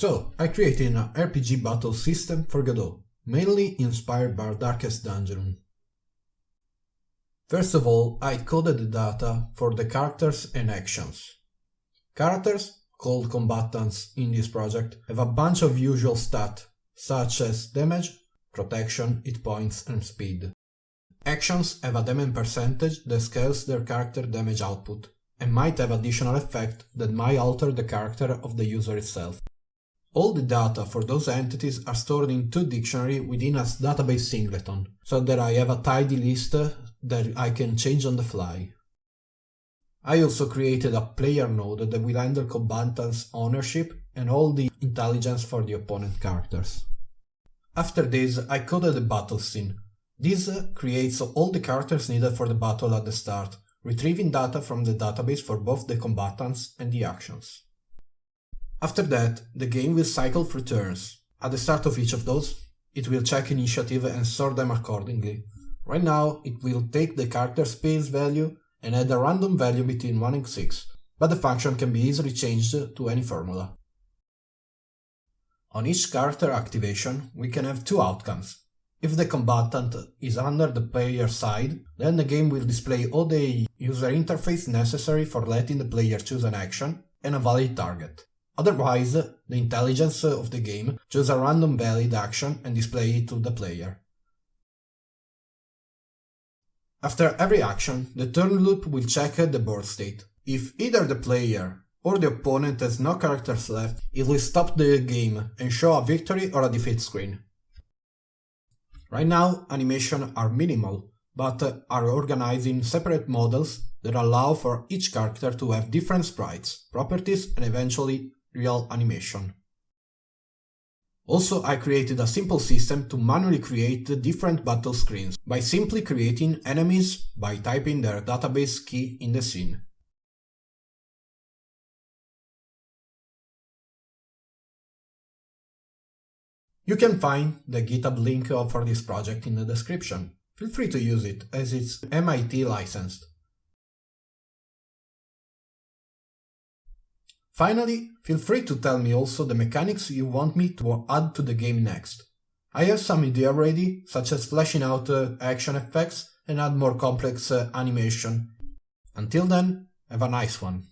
So, I created an RPG battle system for Godot, mainly inspired by Darkest Dungeon. First of all, I coded the data for the characters and actions. Characters, called combatants in this project, have a bunch of usual stats, such as damage, protection, hit points and speed. Actions have a damage percentage that scales their character damage output, and might have additional effect that might alter the character of the user itself. All the data for those entities are stored in two dictionary within a database singleton, so that I have a tidy list that I can change on the fly. I also created a player node that will handle combatants' ownership and all the intelligence for the opponent characters. After this, I coded the battle scene. This creates all the characters needed for the battle at the start, retrieving data from the database for both the combatants and the actions. After that, the game will cycle through turns. At the start of each of those, it will check initiative and sort them accordingly. Right now, it will take the character space value and add a random value between 1 and 6, but the function can be easily changed to any formula. On each character activation, we can have two outcomes. If the combatant is under the player side, then the game will display all the user interface necessary for letting the player choose an action and a valid target. Otherwise, the intelligence of the game choose a random valid action and display it to the player. After every action, the turn loop will check the board state. If either the player or the opponent has no characters left, it will stop the game and show a victory or a defeat screen. Right now, animations are minimal, but are organized in separate models that allow for each character to have different sprites, properties and eventually real animation. Also, I created a simple system to manually create the different battle screens by simply creating enemies by typing their database key in the scene. You can find the GitHub link for this project in the description. Feel free to use it, as it's MIT licensed. Finally, feel free to tell me also the mechanics you want me to add to the game next. I have some idea ready, such as flashing out uh, action effects and add more complex uh, animation. Until then, have a nice one.